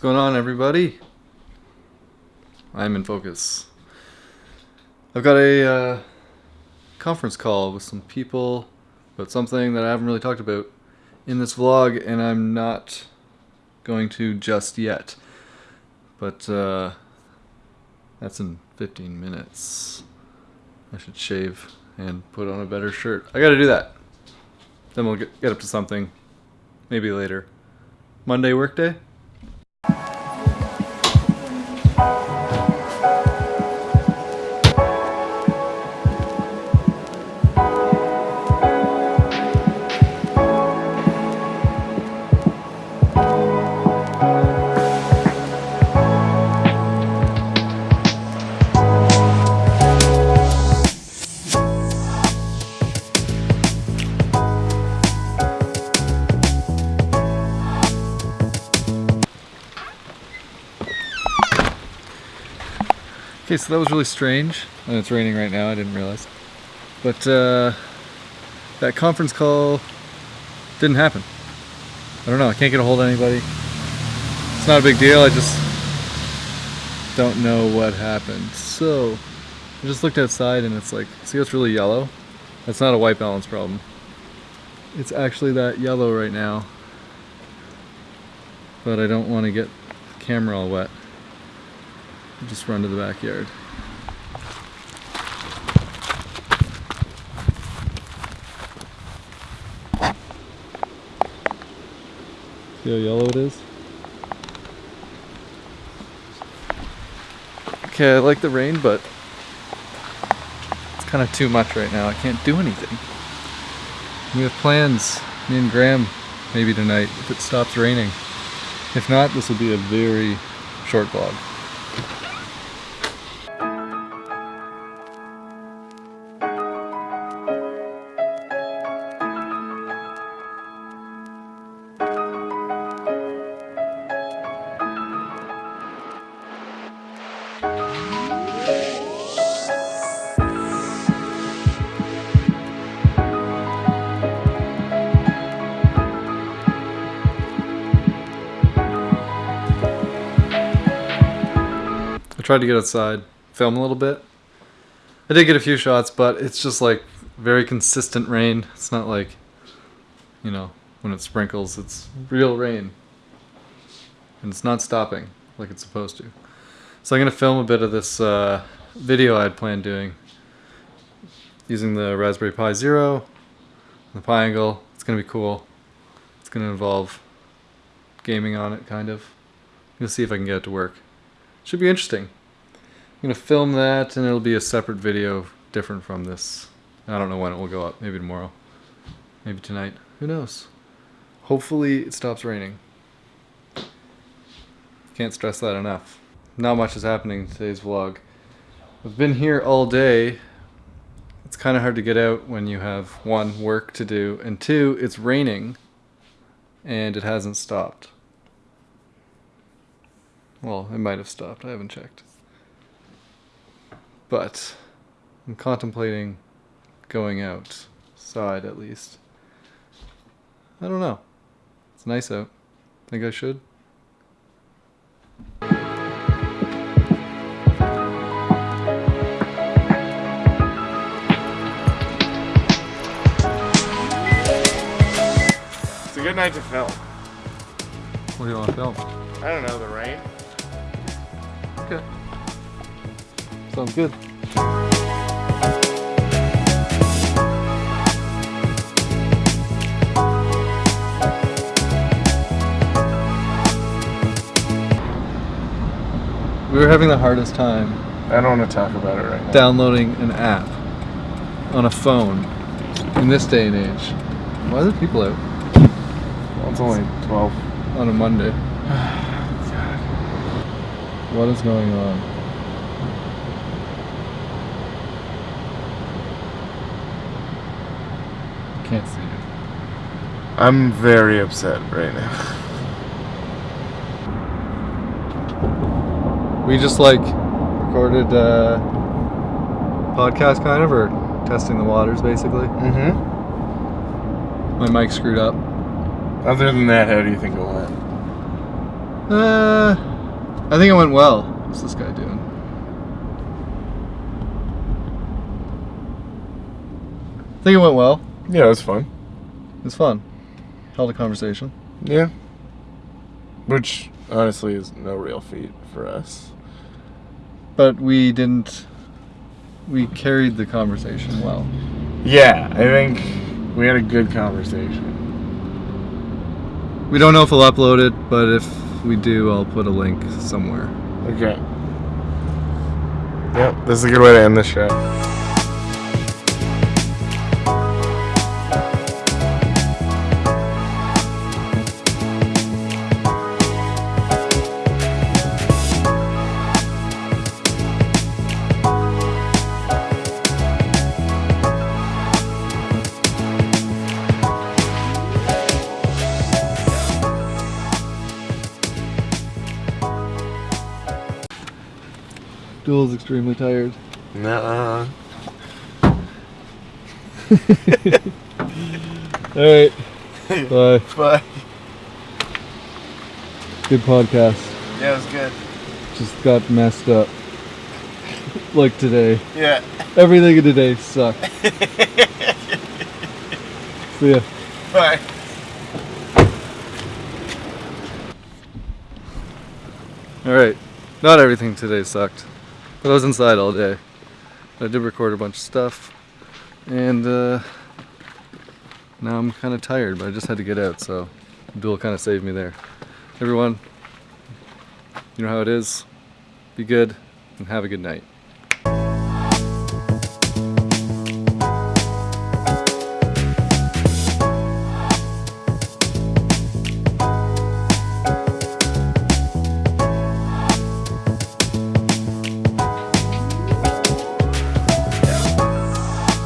going on, everybody? I'm in focus. I've got a uh, conference call with some people about something that I haven't really talked about in this vlog, and I'm not going to just yet. But uh, that's in 15 minutes. I should shave and put on a better shirt. I gotta do that. Then we'll get, get up to something. Maybe later. Monday workday? Okay, so that was really strange. And it's raining right now, I didn't realize. But uh, that conference call didn't happen. I don't know, I can't get a hold of anybody. It's not a big deal, I just don't know what happened. So, I just looked outside and it's like, see it's really yellow? That's not a white balance problem. It's actually that yellow right now. But I don't want to get the camera all wet just run to the backyard. See how yellow it is? Okay, I like the rain, but it's kind of too much right now. I can't do anything. We have plans, me and Graham, maybe tonight, if it stops raining. If not, this will be a very short vlog. Tried to get outside, film a little bit. I did get a few shots, but it's just like very consistent rain. It's not like, you know, when it sprinkles, it's real rain. And it's not stopping like it's supposed to. So I'm going to film a bit of this uh, video I had planned doing using the Raspberry Pi Zero, the Pi Angle. It's going to be cool. It's going to involve gaming on it, kind of. To see if I can get it to work. Should be interesting. I'm going to film that and it'll be a separate video different from this. I don't know when it will go up. Maybe tomorrow. Maybe tonight. Who knows? Hopefully it stops raining. Can't stress that enough. Not much is happening in today's vlog. I've been here all day. It's kind of hard to get out when you have one, work to do, and two, it's raining and it hasn't stopped. Well, it might have stopped. I haven't checked. But I'm contemplating going outside at least. I don't know. It's nice out. Think I should? It's a good night to film. What do you want to film? I don't know, the rain. Okay. Sounds good. We were having the hardest time I don't want to talk about it right now. downloading an app on a phone in this day and age. Why are there people out Well, it's only 12. on a Monday? What is going on? Can't see it. I'm very upset right now. We just like recorded uh podcast kind of or testing the waters basically. Mm-hmm. My mic screwed up. Other than that, how do you think it went? Uh, I think it went well. What's this guy doing? I think it went well. Yeah, it was fun. It was fun. Held a conversation. Yeah. Which honestly is no real feat for us. But we didn't. We carried the conversation well. Yeah, I think we had a good conversation. We don't know if we'll upload it, but if we do, I'll put a link somewhere. Okay. Yep, this is a good way to end the show. Duel's extremely tired. Nuh-uh. Alright. Bye. Bye. Good podcast. Yeah, it was good. Just got messed up. like today. Yeah. Everything in today sucked. See ya. Bye. Alright. Not everything today sucked. But I was inside all day. I did record a bunch of stuff. And uh, now I'm kind of tired, but I just had to get out, so Duel kind of saved me there. Everyone, you know how it is. Be good and have a good night.